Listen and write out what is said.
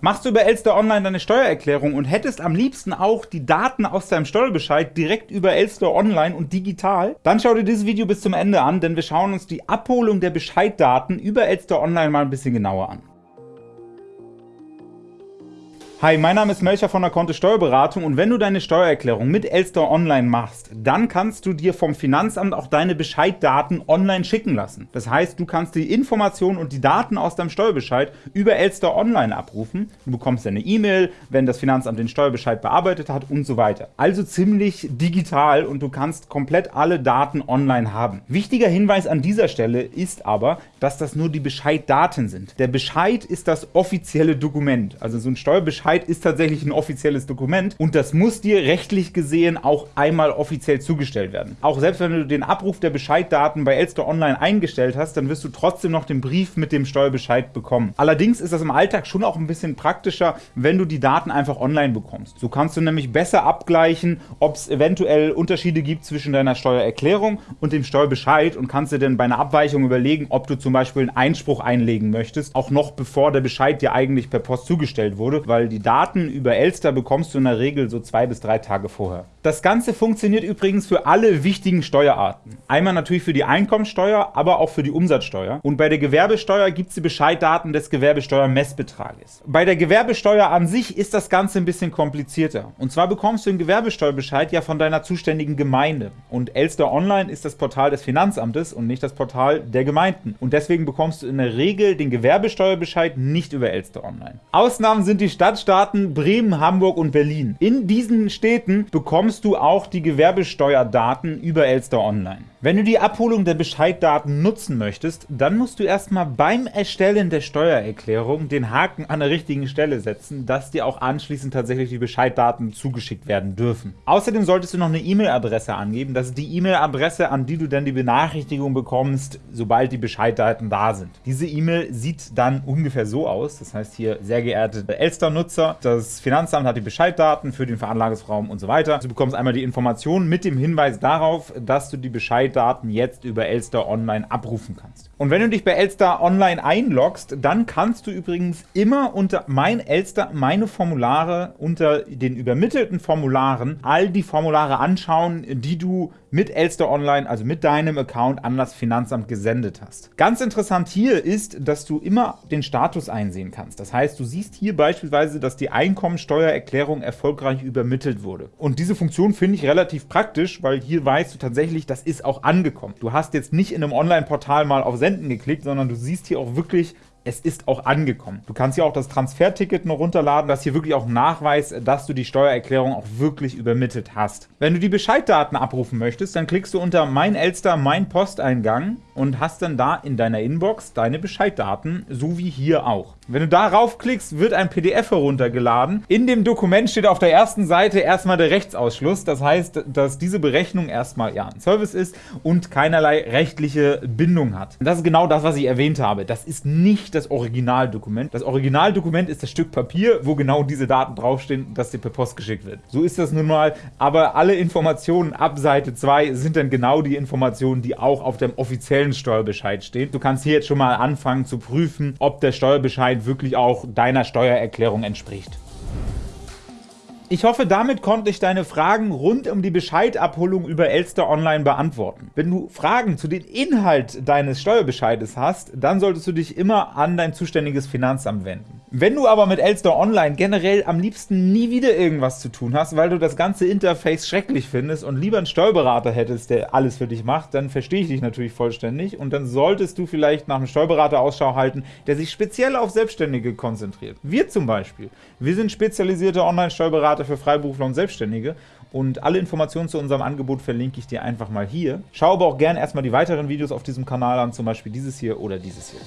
Machst du über Elster Online deine Steuererklärung und hättest am liebsten auch die Daten aus deinem Steuerbescheid direkt über Elster Online und digital? Dann schau dir dieses Video bis zum Ende an, denn wir schauen uns die Abholung der Bescheiddaten über Elster Online mal ein bisschen genauer an. Hi, mein Name ist Melcher von der Kontist Steuerberatung und wenn du deine Steuererklärung mit Elster Online machst, dann kannst du dir vom Finanzamt auch deine Bescheiddaten online schicken lassen. Das heißt, du kannst die Informationen und die Daten aus deinem Steuerbescheid über Elster Online abrufen. Du bekommst eine E-Mail, wenn das Finanzamt den Steuerbescheid bearbeitet hat und so weiter. Also ziemlich digital und du kannst komplett alle Daten online haben. Wichtiger Hinweis an dieser Stelle ist aber, dass das nur die Bescheiddaten sind. Der Bescheid ist das offizielle Dokument, also so ein Steuerbescheid Bescheid ist tatsächlich ein offizielles Dokument und das muss dir rechtlich gesehen auch einmal offiziell zugestellt werden. Auch selbst wenn du den Abruf der Bescheiddaten bei Elster Online eingestellt hast, dann wirst du trotzdem noch den Brief mit dem Steuerbescheid bekommen. Allerdings ist das im Alltag schon auch ein bisschen praktischer, wenn du die Daten einfach online bekommst. So kannst du nämlich besser abgleichen, ob es eventuell Unterschiede gibt zwischen deiner Steuererklärung und dem Steuerbescheid und kannst dir dann bei einer Abweichung überlegen, ob du zum Beispiel einen Einspruch einlegen möchtest, auch noch bevor der Bescheid dir eigentlich per Post zugestellt wurde, weil die die Daten über Elster bekommst du in der Regel so zwei bis drei Tage vorher. Das Ganze funktioniert übrigens für alle wichtigen Steuerarten. Einmal natürlich für die Einkommensteuer, aber auch für die Umsatzsteuer. Und bei der Gewerbesteuer gibt es die Bescheiddaten des Gewerbesteuermessbetrages. Bei der Gewerbesteuer an sich ist das Ganze ein bisschen komplizierter. Und zwar bekommst du den Gewerbesteuerbescheid ja von deiner zuständigen Gemeinde. Und Elster Online ist das Portal des Finanzamtes und nicht das Portal der Gemeinden. Und deswegen bekommst du in der Regel den Gewerbesteuerbescheid nicht über Elster Online. Ausnahmen sind die Stadtsteuer Staaten Bremen, Hamburg und Berlin. In diesen Städten bekommst du auch die Gewerbesteuerdaten über Elster Online. Wenn du die Abholung der Bescheiddaten nutzen möchtest, dann musst du erstmal beim Erstellen der Steuererklärung den Haken an der richtigen Stelle setzen, dass dir auch anschließend tatsächlich die Bescheiddaten zugeschickt werden dürfen. Außerdem solltest du noch eine E-Mail-Adresse angeben. Das ist die E-Mail-Adresse, an die du dann die Benachrichtigung bekommst, sobald die Bescheiddaten da sind. Diese E-Mail sieht dann ungefähr so aus. Das heißt hier, sehr geehrte Elster-Nutzer, das Finanzamt hat die Bescheiddaten für den Veranlagungsraum und so weiter. Du bekommst einmal die Informationen mit dem Hinweis darauf, dass du die Bescheiddaten Daten jetzt über Elster Online abrufen kannst. Und wenn du dich bei Elster Online einloggst, dann kannst du übrigens immer unter Mein Elster meine Formulare unter den übermittelten Formularen all die Formulare anschauen, die du mit Elster Online, also mit deinem Account an das Finanzamt gesendet hast. Ganz interessant hier ist, dass du immer den Status einsehen kannst. Das heißt, du siehst hier beispielsweise, dass die Einkommensteuererklärung erfolgreich übermittelt wurde. Und diese Funktion finde ich relativ praktisch, weil hier weißt du tatsächlich, das ist auch angekommen. Du hast jetzt nicht in einem Online-Portal mal auf Senden geklickt, sondern du siehst hier auch wirklich, es ist auch angekommen. Du kannst hier auch das Transferticket noch runterladen, das hier wirklich auch nachweist, dass du die Steuererklärung auch wirklich übermittelt hast. Wenn du die Bescheiddaten abrufen möchtest, dann klickst du unter Mein Elster, Mein Posteingang und hast dann da in deiner Inbox deine Bescheiddaten, so wie hier auch. Wenn du darauf klickst, wird ein PDF heruntergeladen. In dem Dokument steht auf der ersten Seite erstmal der Rechtsausschluss. Das heißt, dass diese Berechnung erstmal ja ein Service ist und keinerlei rechtliche Bindung hat. Das ist genau das, was ich erwähnt habe. Das ist nicht das Originaldokument. Das Originaldokument ist das Stück Papier, wo genau diese Daten draufstehen, dass dir per Post geschickt wird. So ist das nun mal. Aber alle Informationen ab Seite 2 sind dann genau die Informationen, die auch auf dem offiziellen Steuerbescheid stehen. Du kannst hier jetzt schon mal anfangen zu prüfen, ob der Steuerbescheid Bescheid wirklich auch deiner Steuererklärung entspricht. Ich hoffe, damit konnte ich deine Fragen rund um die Bescheidabholung über Elster Online beantworten. Wenn du Fragen zu dem Inhalt deines Steuerbescheides hast, dann solltest du dich immer an dein zuständiges Finanzamt wenden. Wenn du aber mit Elster Online generell am liebsten nie wieder irgendwas zu tun hast, weil du das ganze Interface schrecklich findest und lieber einen Steuerberater hättest, der alles für dich macht, dann verstehe ich dich natürlich vollständig und dann solltest du vielleicht nach einem Steuerberater Ausschau halten, der sich speziell auf Selbstständige konzentriert. Wir zum Beispiel. Wir sind spezialisierte Online-Steuerberater für Freiberufler und Selbstständige und alle Informationen zu unserem Angebot verlinke ich dir einfach mal hier. Schau aber auch gerne erstmal die weiteren Videos auf diesem Kanal an, zum Beispiel dieses hier oder dieses hier.